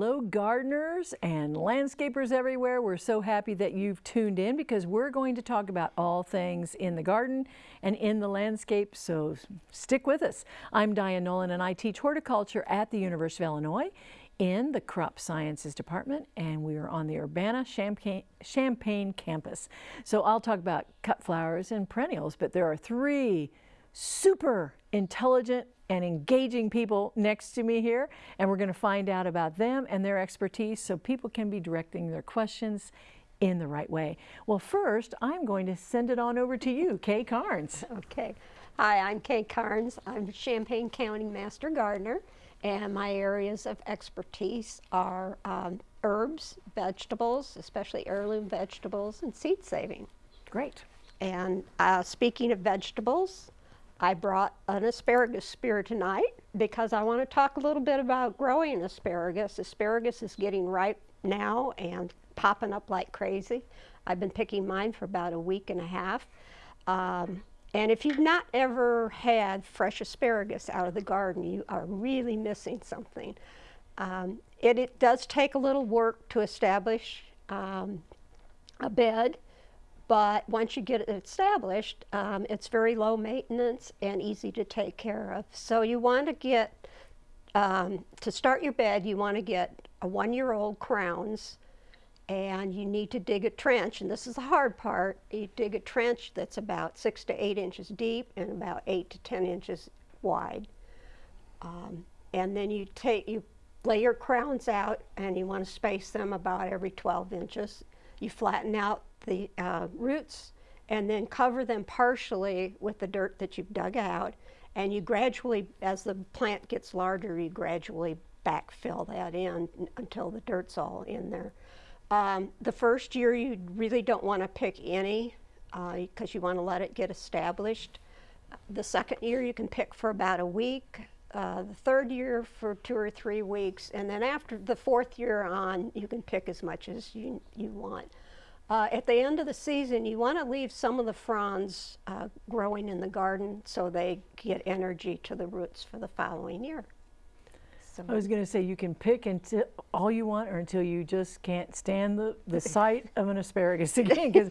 hello gardeners and landscapers everywhere. We're so happy that you've tuned in because we're going to talk about all things in the garden and in the landscape, so stick with us. I'm Diane Nolan and I teach horticulture at the University of Illinois in the Crop Sciences Department and we are on the Urbana-Champaign Champaign campus. So I'll talk about cut flowers and perennials, but there are three super intelligent and engaging people next to me here and we're going to find out about them and their expertise so people can be directing their questions in the right way. Well first I'm going to send it on over to you, Kay Carnes. Okay. Hi, I'm Kay Carnes. I'm Champaign County Master Gardener and my areas of expertise are um, herbs, vegetables, especially heirloom vegetables and seed saving. Great. And uh, speaking of vegetables, I brought an asparagus spear tonight because I want to talk a little bit about growing asparagus. Asparagus is getting ripe now and popping up like crazy. I've been picking mine for about a week and a half. Um, and if you've not ever had fresh asparagus out of the garden, you are really missing something. Um, it, it, does take a little work to establish um, a bed but once you get it established, um, it's very low maintenance and easy to take care of. So you want to get, um, to start your bed, you want to get a one-year-old crowns and you need to dig a trench, and this is the hard part. You dig a trench that's about six to eight inches deep and about eight to 10 inches wide. Um, and then you take, you lay your crowns out and you want to space them about every 12 inches. You flatten out the uh, roots and then cover them partially with the dirt that you've dug out. And you gradually, as the plant gets larger, you gradually backfill that in until the dirt's all in there. Um, the first year you really don't want to pick any because uh, you want to let it get established. The second year you can pick for about a week. Uh, the third year for two or three weeks. And then after the fourth year on, you can pick as much as you, you want. Uh, at the end of the season, you want to leave some of the fronds uh, growing in the garden so they get energy to the roots for the following year. So I was going to say you can pick until all you want or until you just can't stand the, the sight of an asparagus again because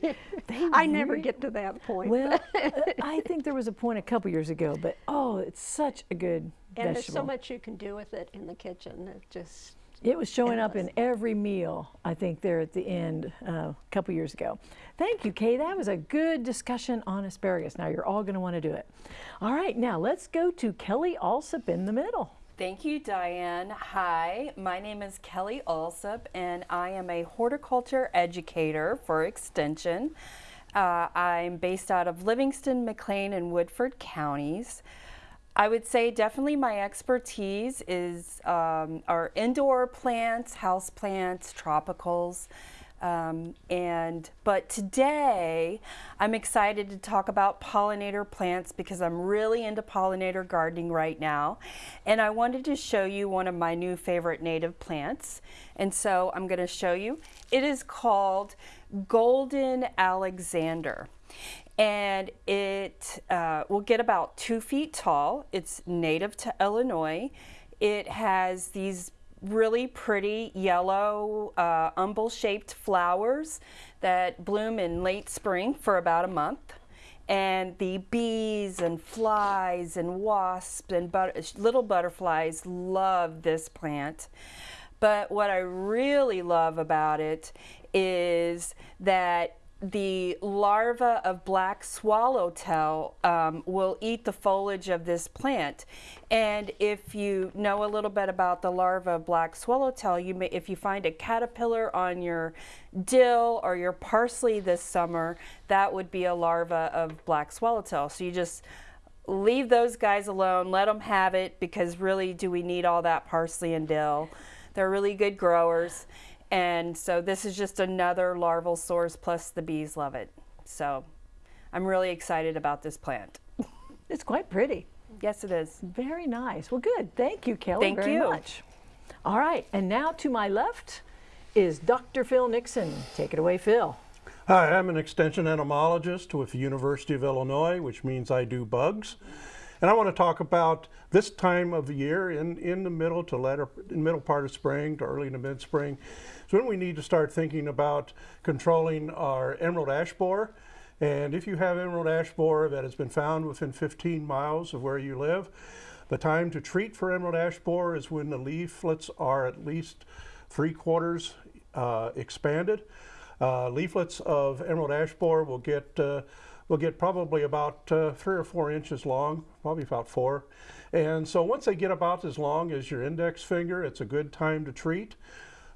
I never get to that point. Well, I think there was a point a couple years ago, but oh, it's such a good and vegetable. there's so much you can do with it in the kitchen. It just it was showing up in every meal, I think, there at the end uh, a couple years ago. Thank you, Kay. That was a good discussion on asparagus. Now you're all going to want to do it. All right, now let's go to Kelly Allsup in the middle. Thank you, Diane. Hi, my name is Kelly Allsup, and I am a horticulture educator for Extension. Uh, I'm based out of Livingston, McLean, and Woodford counties. I would say definitely my expertise is um, our indoor plants, house plants, tropicals. Um, and but today I'm excited to talk about pollinator plants because I'm really into pollinator gardening right now. And I wanted to show you one of my new favorite native plants. And so I'm going to show you. It is called golden alexander and it uh, will get about two feet tall. It's native to Illinois. It has these really pretty yellow uh, umbel-shaped flowers that bloom in late spring for about a month. And the bees and flies and wasps and but little butterflies love this plant. But what I really love about it is that the larva of black swallowtail um, will eat the foliage of this plant. And if you know a little bit about the larva of black swallowtail, you may, if you find a caterpillar on your dill or your parsley this summer, that would be a larva of black swallowtail. So you just leave those guys alone, let them have it because really do we need all that parsley and dill. They're really good growers. And so this is just another larval source, plus the bees love it. So I'm really excited about this plant. It's quite pretty. Yes, it is. Very nice. Well, good. Thank you, Kelly, Thank very you. much. All right, and now to my left is Dr. Phil Nixon. Take it away, Phil. Hi, I'm an extension entomologist with the University of Illinois, which means I do bugs. And I want to talk about this time of the year in, in the middle to latter, in middle part of spring to early to mid-spring. So when we need to start thinking about controlling our emerald ash borer. And if you have emerald ash borer that has been found within 15 miles of where you live, the time to treat for emerald ash borer is when the leaflets are at least three quarters uh, expanded. Uh, leaflets of emerald ash borer will get uh, will get probably about uh, three or four inches long, probably about four. And so once they get about as long as your index finger, it's a good time to treat.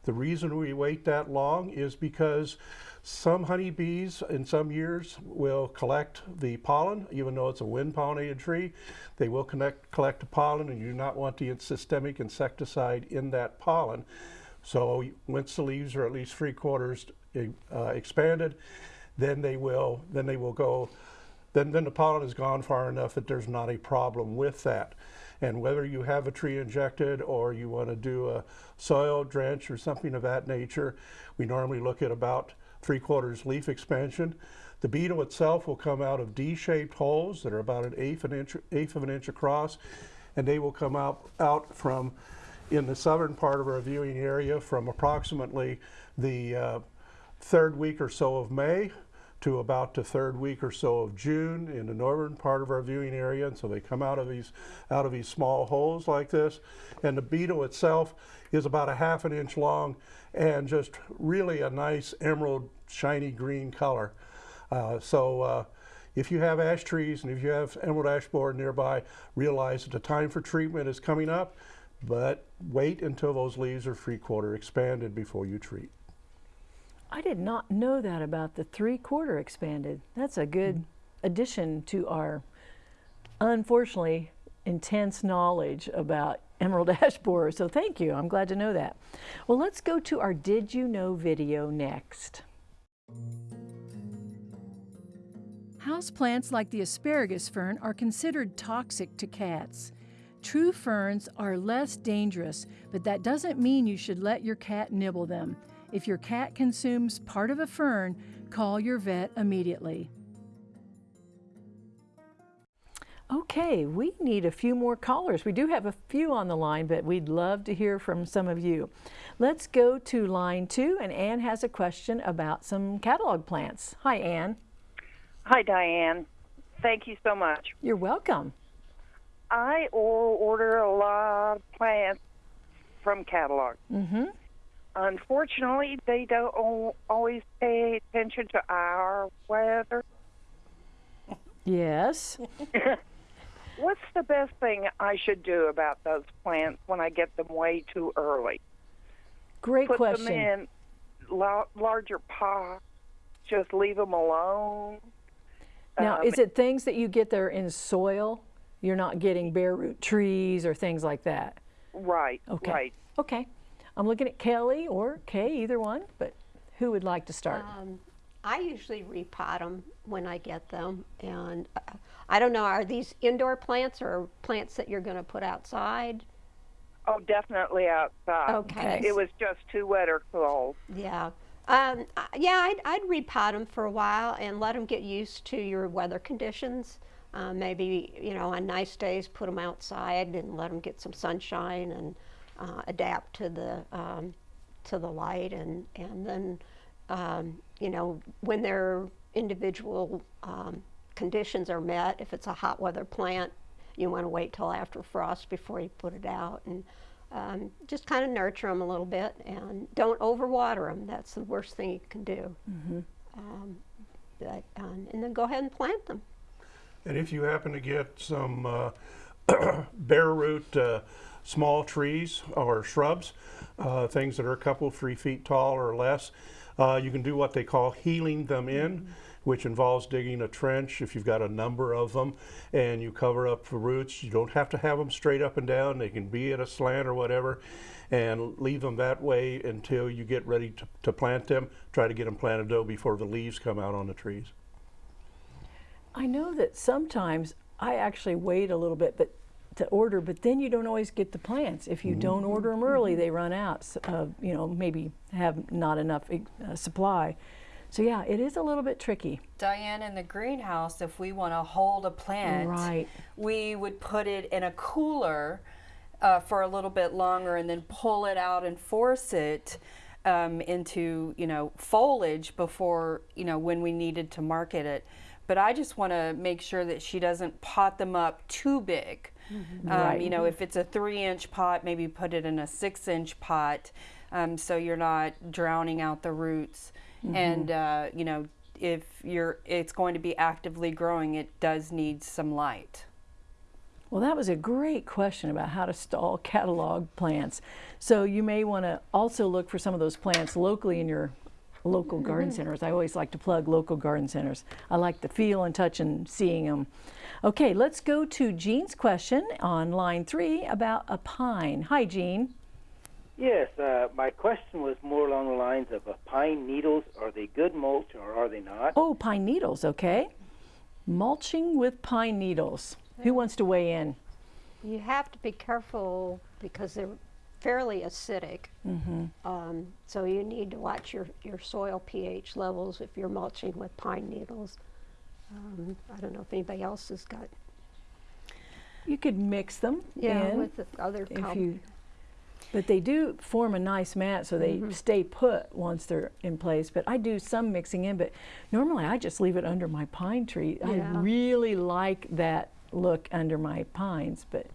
The reason we wait that long is because some honeybees in some years will collect the pollen, even though it's a wind pollinated tree. They will connect, collect the pollen and you do not want the systemic insecticide in that pollen. So once the leaves are at least three quarters uh, expanded, then they will then they will go then then the pollen is gone far enough that there's not a problem with that. And whether you have a tree injected or you want to do a soil drench or something of that nature, we normally look at about three quarters leaf expansion. The beetle itself will come out of D-shaped holes that are about an eighth, an inch, eighth of an inch across, and they will come out, out from in the southern part of our viewing area from approximately the uh, third week or so of May to about the third week or so of June in the northern part of our viewing area. And so they come out of these out of these small holes like this. And the beetle itself is about a half an inch long and just really a nice emerald shiny green color. Uh, so uh, if you have ash trees and if you have emerald ash borer nearby, realize that the time for treatment is coming up, but wait until those leaves are three quarter expanded before you treat. I did not know that about the three quarter expanded. That's a good mm addition to our, unfortunately, intense knowledge about emerald ash borer. So thank you. I'm glad to know that. Well, let's go to our Did You Know video next. Houseplants like the asparagus fern are considered toxic to cats. True ferns are less dangerous, but that doesn't mean you should let your cat nibble them. If your cat consumes part of a fern, call your vet immediately. Okay, we need a few more callers. We do have a few on the line, but we'd love to hear from some of you. Let's go to line two, and Anne has a question about some catalog plants. Hi, Anne. Hi, Diane. Thank you so much. You're welcome. I order a lot of plants from catalog. Mm-hmm. Unfortunately, they don't always pay attention to our weather. Yes. What's the best thing I should do about those plants when I get them way too early? Great Put question. them in la- larger pots. Just leave them alone. Now, um, is it things that you get there in soil? You're not getting bare root trees or things like that? Right. Okay. Right. Okay. I'm looking at Kelly or Kay, either one, but who would like to start? Um, I usually repot them when I get them, and uh, I don't know, are these indoor plants or plants that you're going to put outside? Oh, definitely outside. Okay. It was just too wet or cold. Yeah. Um, yeah, I'd, I'd repot them for a while and let them get used to your weather conditions. Uh, maybe, you know, on nice days, put them outside and let them get some sunshine and uh, adapt to the um, to the light, and and then um, you know when their individual um, conditions are met. If it's a hot weather plant, you want to wait till after frost before you put it out, and um, just kind of nurture them a little bit, and don't overwater them. That's the worst thing you can do. Mm -hmm. but, um, and then go ahead and plant them. And if you happen to get some uh, bare root uh, small trees or shrubs, uh, things that are a couple, three feet tall or less. Uh, you can do what they call heeling them in, mm -hmm. which involves digging a trench if you've got a number of them and you cover up the roots. You don't have to have them straight up and down. They can be at a slant or whatever and leave them that way until you get ready to, to plant them. Try to get them planted though before the leaves come out on the trees. I know that sometimes I actually wait a little bit, but to order, but then you don't always get the plants. If you mm -hmm. don't order them early, they run out. Uh, you know, maybe have not enough uh, supply. So yeah, it is a little bit tricky. Diane, in the greenhouse, if we want to hold a plant, Right. we would put it in a cooler uh, for a little bit longer and then pull it out and force it um, into, you know, foliage before, you know, when we needed to market it. But I just want to make sure that she doesn't pot them up too big. Um, Right. You know, if it's a three inch pot, maybe put it in a six inch pot um, so you're not drowning out the roots. And, uh, you know, if you're, it's going to be actively growing, it does need some light. Well, that was a great question about how to stall catalog plants. So you may want to also look for some of those plants locally in your local garden centers. I always like to plug local garden centers. I like the feel and touch and seeing them. Okay, let's go to Jean's question on line three about a pine. Hi, Jean. Yes, uh, my question was more along the lines of uh, pine needles. Are they good mulch or are they not? Oh, pine needles, okay. Mulching with pine needles. Who wants to weigh in? You have to be careful because they're fairly acidic. Um, so you need to watch your, your soil pH levels if you're mulching with pine needles. Um, I don't know if anybody else has got, You could mix them yeah, in. with the other if you but they do form a nice mat so they stay put once they're in place but i do some mixing in but normally i just leave it under my pine tree i really like that look under my pines but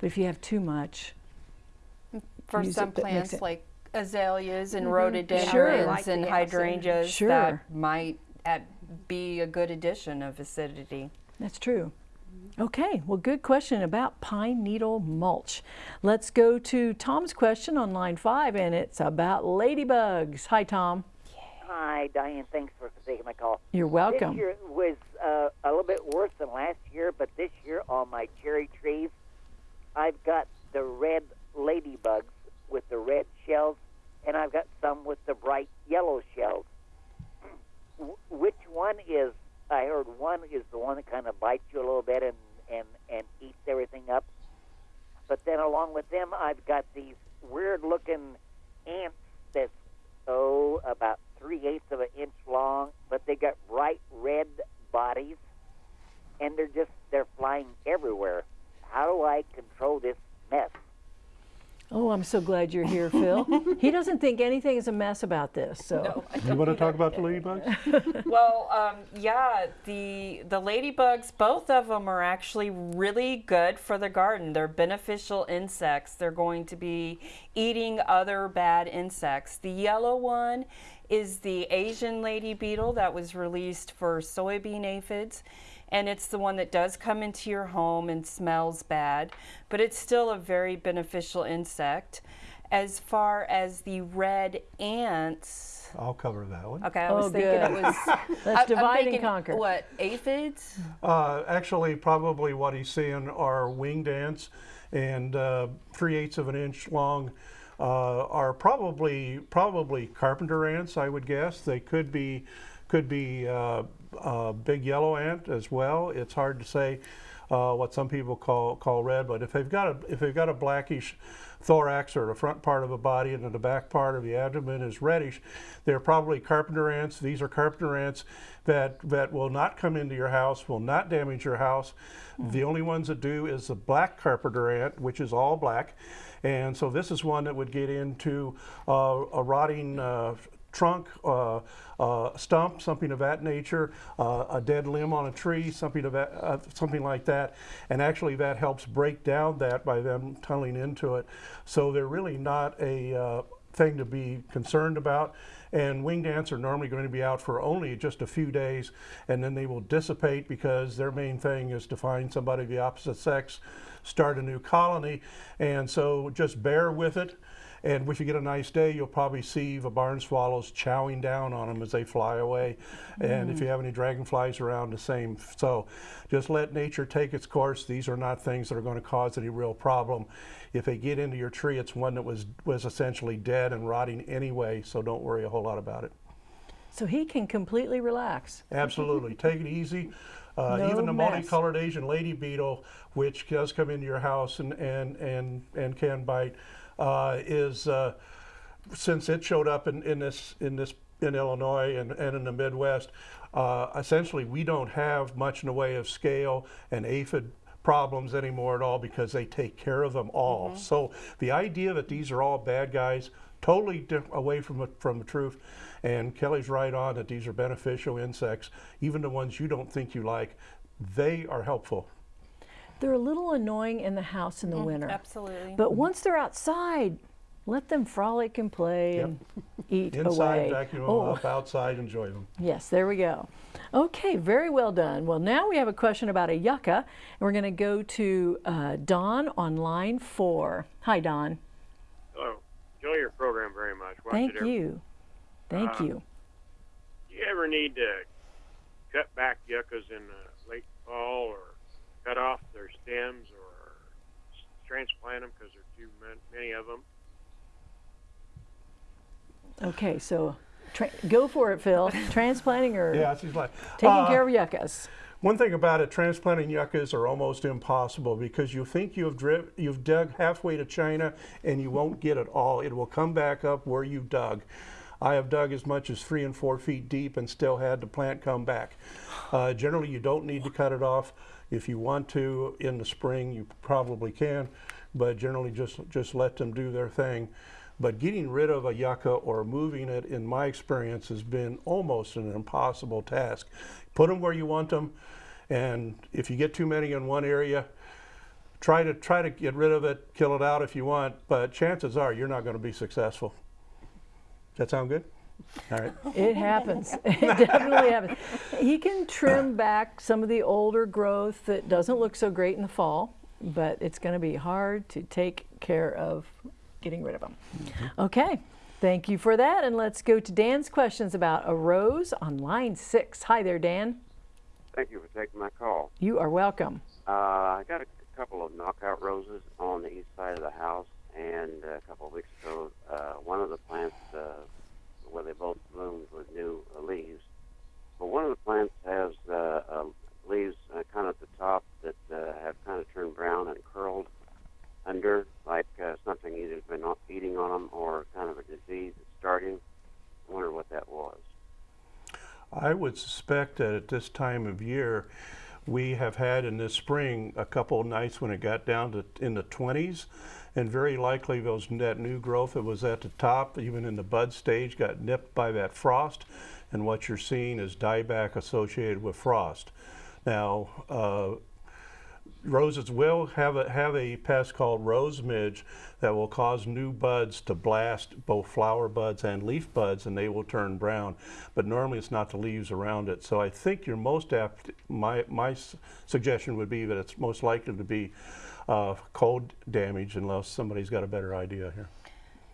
but if you have too much For Use some it, plants it. like azaleas and Sure. rhododendrons Like and hydrangeas Sure. that might be a good addition of acidity. that's true okay well good question about pine needle mulch let's go to tom's question on line five and it's about ladybugs hi tom Hi, Diane. Thanks for taking my call. you're welcome This year was uh, a little bit worse than last year, but this year on my cherry trees, I've got the red ladybugs with the red shells, and I've got some with the bright yellow shells. Wh- Which one is? I heard one is the one that kind of bites you a little bit and and and eats everything up. But then along with them, I've got these weird-looking ants that's oh about three eighths of an inch long, but they got bright red bodies, and they're just they're flying everywhere. How do I control this mess? oh i'm so glad you're here phil he doesn't think anything is a mess about this so You want to talk about the ladybugs? well, um, yeah, the the ladybugs, both of them are actually really good for the garden. They're beneficial insects. They're going to be eating other bad insects. The yellow one is the Asian lady beetle that was released for soybean aphids. And it's the one that does come into your home and smells bad, but it's still a very beneficial insect. As far as the red ants, I'll cover that one. Okay, I was Oh, thinking good. it was. Let's I- I'm divide and conquer. What aphids? Uh, actually, probably what he's seeing are winged ants, and uh, three eighths of an inch long uh, are probably probably carpenter ants. I would guess they could be could be uh, uh, big yellow ant as well. It's hard to say uh, what some people call call red, but if they've got a if they've got a blackish thorax or the front part of the body and then the back part of the abdomen is reddish, they're probably carpenter ants. These are carpenter ants that that will not come into your house, will not damage your house. The only ones that do is the black carpenter ant, which is all black. And so this is one that would get into uh, a rotting uh, trunk, uh, uh, stump, something of that nature, uh, a dead limb on a tree, something of that, uh, something like that, and actually that helps break down that by them tunneling into it. So they're really not a uh, thing to be concerned about. And winged ants are normally going to be out for only just a few days, and then they will dissipate because their main thing is to find somebody of the opposite sex, start a new colony, and so just bear with it. And if you get a nice day, you'll probably see the barn swallows chowing down on them as they fly away. And if you have any dragonflies around, the same. So just let nature take its course. These are not things that are going to cause any real problem. If they get into your tree, it's one that was, was essentially dead and rotting anyway, so don't worry a whole lot about it. so he can completely relax Absolutely. Take it easy. Uh, No even the mess. multicolored Asian lady beetle, which does come into your house and, and, and, and can bite, uh, is uh, since it showed up in, in this in this in Illinois and, and in the Midwest, uh, essentially we don't have much in the way of scale and aphid problems anymore at all because they take care of them all. So the idea that these are all bad guys, totally away from the, from the truth. And Kelly's right on that these are beneficial insects, even the ones you don't think you like, they are helpful. They're a little annoying in the house in the winter. Absolutely. But once they're outside, let them frolic and play Yep. and eat Inside, away. vacuum them Oh, up, outside, enjoy them. yes, there we go. Okay, very well done. Well, now we have a question about a yucca, and we're going to go to uh, Don on line four. Hi, Don. Oh, enjoy your program very much. Watch Thank you. Thank Uh, you. Do you ever need to cut back yuccas in the late fall or cut off their stems or transplant them because there are too many of them? Okay, so tra- go for it, Phil. Transplanting or Yeah, she's like taking uh, care of yuccas. One thing about it, transplanting yuccas are almost impossible because you think you've dri- you've dug halfway to China and you won't get it all. It will come back up where you dug. I have dug as much as three and four feet deep and still had the plant come back. Uh, generally, you don't need to cut it off. If you want to in the spring, you probably can, but generally just just let them do their thing. But getting rid of a yucca or moving it, in my experience, has been almost an impossible task. Put them where you want them, and if you get too many in one area, try to try to get rid of it, kill it out if you want. But chances are you're not going to be successful. Does that sound good? All right. It happens. It definitely happens. He can trim back some of the older growth that doesn't look so great in the fall, but it's going to be hard to take care of getting rid of them. Okay. Thank you for that. And let's go to Dan's questions about a rose on line six. Hi there, Dan. Thank you for taking my call. You are welcome. Uh, I got a couple of knockout roses on the east side of the house, and a couple of weeks ago, uh, one of the plants, uh, where they both bloomed with new uh, leaves, but one of the plants has uh, uh, leaves uh, kind of at the top that uh, have kind of turned brown and curled under, like uh, something either's been eating on them or kind of a disease that's starting. I wonder what that was. I would suspect that at this time of year, we have had in this spring a couple of nights when it got down to in the 20s, and very likely those that new growth that was at the top, even in the bud stage, got nipped by that frost, and what you're seeing is dieback associated with frost. Now, uh, roses will have a, have a pest called rose midge that will cause new buds to blast both flower buds and leaf buds and they will turn brown. But normally it's not the leaves around it. So I think you're most apt, my, my suggestion would be that it's most likely to be uh, cold damage unless somebody's got a better idea here.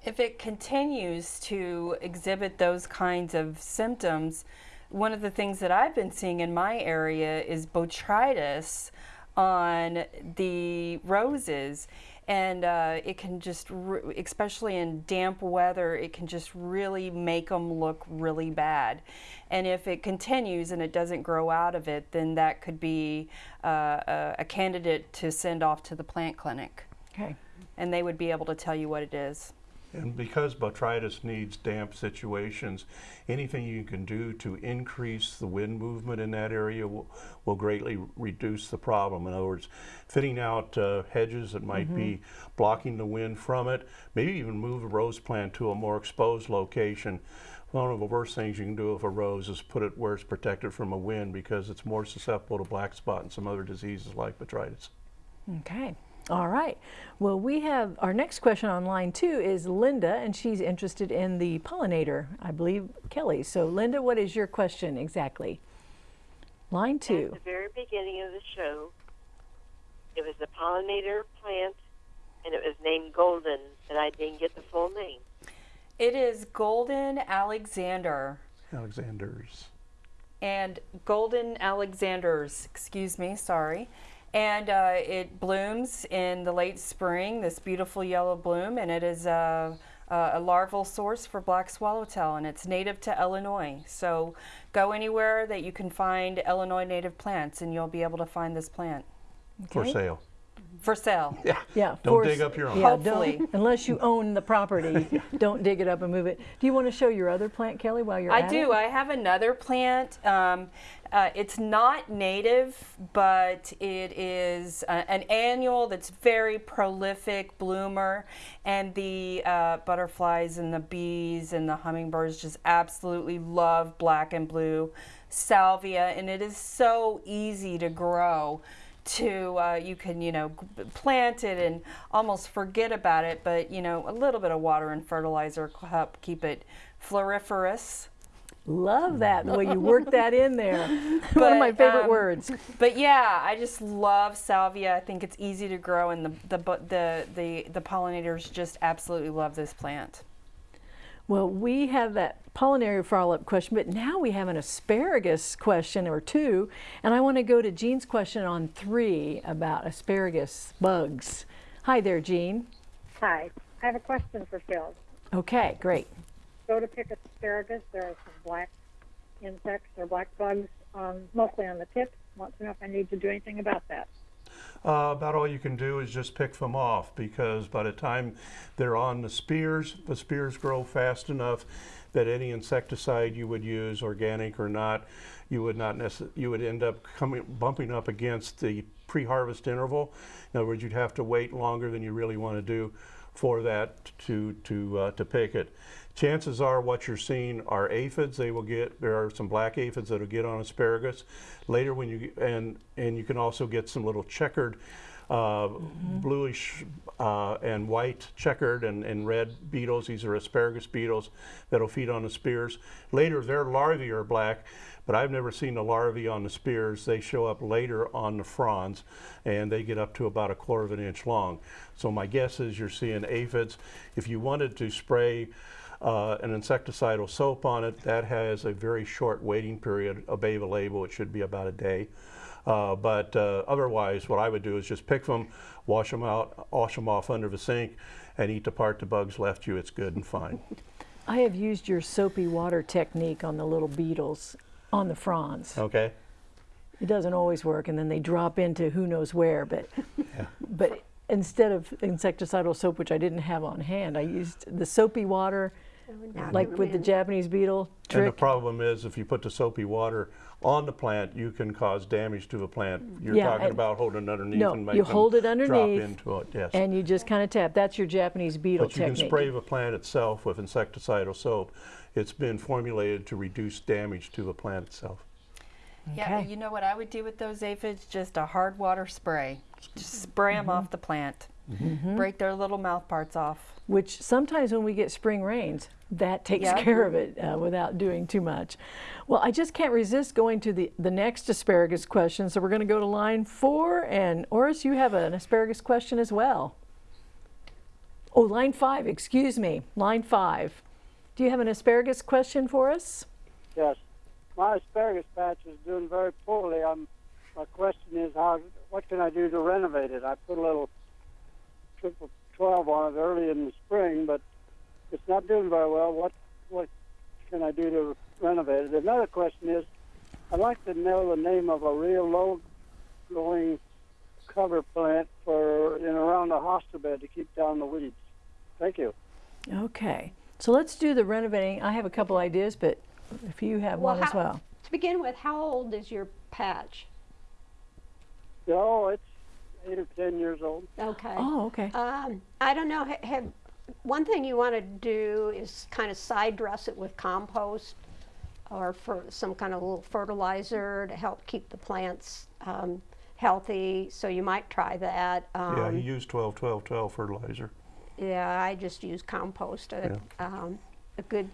If it continues to exhibit those kinds of symptoms, one of the things that I've been seeing in my area is botrytis on the roses. And uh, it can just, especially in damp weather, it can just really make them look really bad. And if it continues and it doesn't grow out of it, then that could be uh, a, a candidate to send off to the plant clinic. Okay. And they would be able to tell you what it is. And because botrytis needs damp situations, anything you can do to increase the wind movement in that area will, will greatly reduce the problem. In other words, fitting out uh, hedges that might be blocking the wind from it, maybe even move a rose plant to a more exposed location. One of the worst things you can do with a rose is put it where it's protected from a wind because it's more susceptible to black spot and some other diseases like botrytis. Okay. All right. Well, we have our next question on line two is Linda, and she's interested in the pollinator, I believe, Kelly. So, Linda, what is your question exactly? Line two. At two. the very beginning of the show, it was a pollinator plant, and it was named Golden, and I didn't get the full name. It is Golden Alexander Alexander's. and Golden Alexander's, excuse me, sorry. And uh, it blooms in the late spring, this beautiful yellow bloom, and it is a, a larval source for black swallowtail, and it's native to Illinois. So go anywhere that you can find Illinois native plants, and you'll be able to find this plant. For sale. For sale. Yeah. Yeah. Don't for dig up your own. Yeah, Hopefully. don't, unless you own the property, don't dig it up and move it. Do you want to show your other plant, Kelly, while you're I at do. it? I have another plant. Um, uh, it's not native, but it is uh, an annual that's very prolific bloomer, and the uh, butterflies and the bees and the hummingbirds just absolutely love black and blue salvia, and it is so easy to grow. To uh, you can you know plant it and almost forget about it, but you know a little bit of water and fertilizer help keep it floriferous. Love that, the way you work that in there. One of my favorite um, words. But yeah, I just love salvia. I think it's easy to grow, and the the bu- the the, the pollinators just absolutely love this plant. Well, we have that pollinator follow-up question, but now we have an asparagus question or two, and I want to go to Jean's question on three about asparagus bugs. Hi there, Jean. Hi, I have a question for Phil. Okay, great. Go to pick asparagus. There are some black insects or black bugs, um, mostly on the tips. Want to know if I need to do anything about that. Uh, about all you can do is just pick them off because by the time they're on the spears, the spears grow fast enough that any insecticide you would use, organic or not, you would not you would end up coming bumping up against the pre-harvest interval. In other words, you'd have to wait longer than you really want to do for that to to uh, to pick it. Chances are what you're seeing are aphids. They will get there are some black aphids that will get on asparagus. Later when you and and you can also get some little checkered uh, bluish uh, and white checkered and, and red beetles. These are asparagus beetles that'll feed on the spears. Later, their larvae are black, but I've never seen the larvae on the spears. They show up later on the fronds, and they get up to about a quarter of an inch long. So my guess is you're seeing aphids. If you wanted to spray uh, an insecticidal soap on it, that has a very short waiting period. Obey the label, it should be about a day. Uh, but uh, otherwise, what I would do is just pick them, wash them out, wash them off under the sink, and eat the part the bugs left you. It's good and fine. I have used your soapy water technique on the little beetles on the fronds. Okay? It doesn't always work, and then they drop into who knows where. But but instead of insecticidal soap, which I didn't have on hand, I used the soapy water, like they're with the. Japanese beetle And the problem is, if you put the soapy water on the plant, you can cause damage to the plant. You're Yeah, talking and- about holding it underneath No, and make you them hold it drop underneath, into it. Yes. and you just kind of tap. That's your Japanese beetle But you technique. can spray the plant itself with insecticidal soap. It's been formulated to reduce damage to the plant itself. Yeah, you know what I would do with those aphids? Just a hard water spray. Just spray them mm-hmm. off the plant. Break their little mouth parts off. which sometimes when we get spring rains, that takes Yeah. care of it uh, without doing too much. Well, I just can't resist going to the, the next asparagus question. So we're going to go to line four. And Oris, you have an asparagus question as well. Oh, line five, excuse me. Line five. Do you have an asparagus question for us? Yes. My asparagus patch is doing very poorly. I'm, my question is, how? What can I do to renovate it? I put a little triple 12 on it early in the spring, but it's not doing very well. What what can I do to renovate it? Another question is, I'd like to know the name of a real low-growing cover plant for in around the hosta bed to keep down the weeds. Thank you. Okay. So let's do the renovating. I have a couple ideas, but if you have Well, one as well. To begin with, how old is your patch? Oh, it's eight or ten years old. Okay. Oh, okay. Um, I don't know. ha- Have one thing you want to do is kind of side dress it with compost or for some kind of little fertilizer to help keep the plants um, healthy. So you might try that. Um, yeah, you use 12 12 12 fertilizer. yeah, I just use compost, a, um, a good,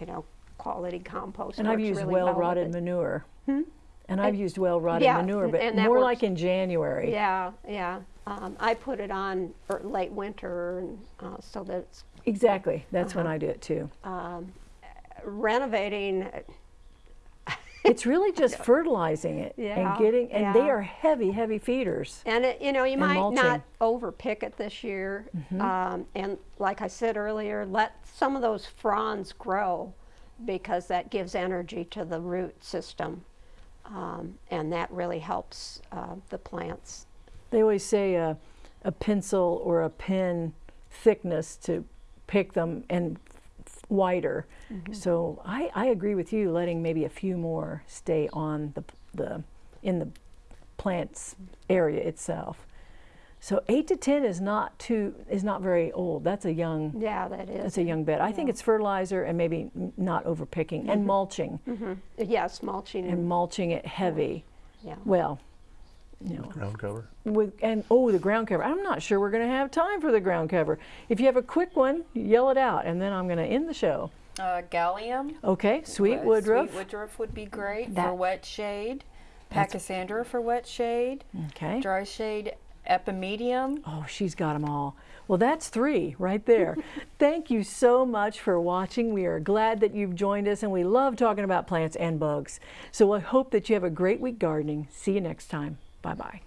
you know, quality compost. And I've used really well with well-rotted it. And I've used well-rotted yeah, manure, but and more works. like in January. Yeah, yeah. Um, I put it on er, late winter, and uh, so that it's Exactly. That's when Uh-huh. I do it too. um, renovating. It's really just fertilizing it Yeah, and getting, and they are heavy, heavy feeders. And it, you know, you might mulching. not overpick it this year. Mhm. Um, and like I said earlier, let some of those fronds grow because that gives energy to the root system. Um, and that really helps uh, the plants They always say a, a pencil or a pen thickness to pick them and wider. So I, I agree with you, letting maybe a few more stay on the, the in the plant's area itself. So eight to ten is not too is not very old. That's a young Yeah, that is. that's a young bed. I think it's fertilizer and maybe n- not overpicking and mulching Mhm. Yes, mulching. and mulching it heavy. yeah. Well, you know, Ground cover. with and oh the ground cover. I'm not sure we're going to have time for the ground cover. If you have a quick one, yell it out, and then I'm going to end the show. Uh, galium. Okay, sweet Uh, woodruff. Sweet woodruff would be great for wet shade. That's- Pachysandra for wet shade. Okay. Dry shade epimedium. Oh, she's got them all. Well, that's three right there. Thank you so much for watching. We are glad that you've joined us, and we love talking about plants and bugs. So I hope that you have a great week gardening. See you next time. Bye bye.